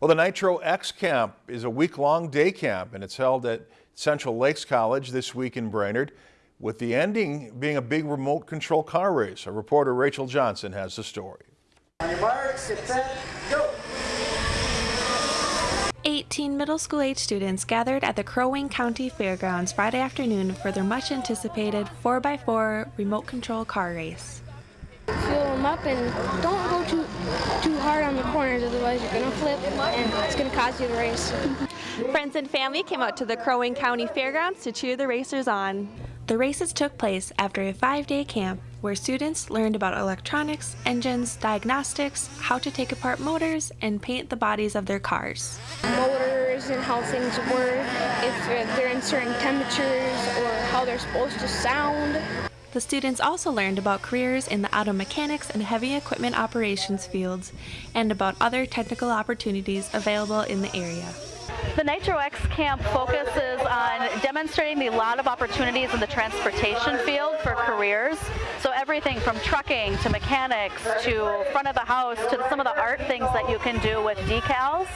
Well, the Nitro X Camp is a week-long day camp and it's held at Central Lakes College this week in Brainerd, with the ending being a big remote control car race. Our reporter Rachel Johnson has the story. On your marks, get set, go! 18 middle school age students gathered at the Crow Wing County Fairgrounds Friday afternoon for their much anticipated 4x4 remote control car race. Fuel them up and don't go too too hard on the corners, otherwise you're gonna flip and it's gonna cause you to race. Friends and family came out to the Crow Wing County Fairgrounds to cheer the racers on. The races took place after a five-day camp where students learned about electronics, engines, diagnostics, how to take apart motors, and paint the bodies of their cars. Motors and how things work, if they're in certain temperatures or how they're supposed to sound. The students also learned about careers in the auto mechanics and heavy equipment operations fields and about other technical opportunities available in the area. The Nitro X camp focuses on demonstrating a lot of opportunities in the transportation field for careers. So everything from trucking to mechanics to front of the house to some of the art things that you can do with decals.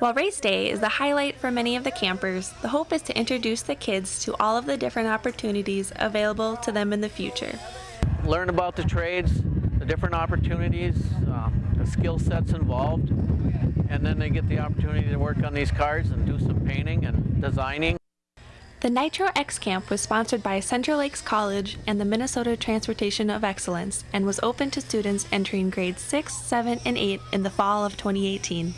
While race day is the highlight for many of the campers, the hope is to introduce the kids to all of the different opportunities available to them in the future. Learn about the trades, the different opportunities, uh, the skill sets involved, and then they get the opportunity to work on these cars and do some painting and designing. The Nitro X Camp was sponsored by Central Lakes College and the Minnesota Transportation of Excellence and was open to students entering grades 6, 7, and 8 in the fall of 2018.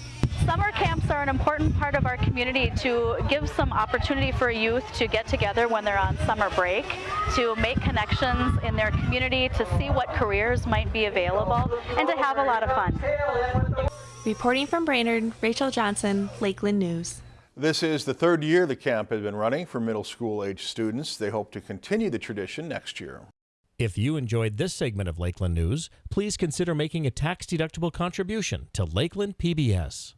Summer camps are an important part of our community to give some opportunity for youth to get together when they're on summer break, to make connections in their community, to see what careers might be available, and to have a lot of fun. Reporting from Brainerd, Rachel Johnson, Lakeland News. This is the third year the camp has been running for middle school age students. They hope to continue the tradition next year. If you enjoyed this segment of Lakeland News, please consider making a tax-deductible contribution to Lakeland PBS.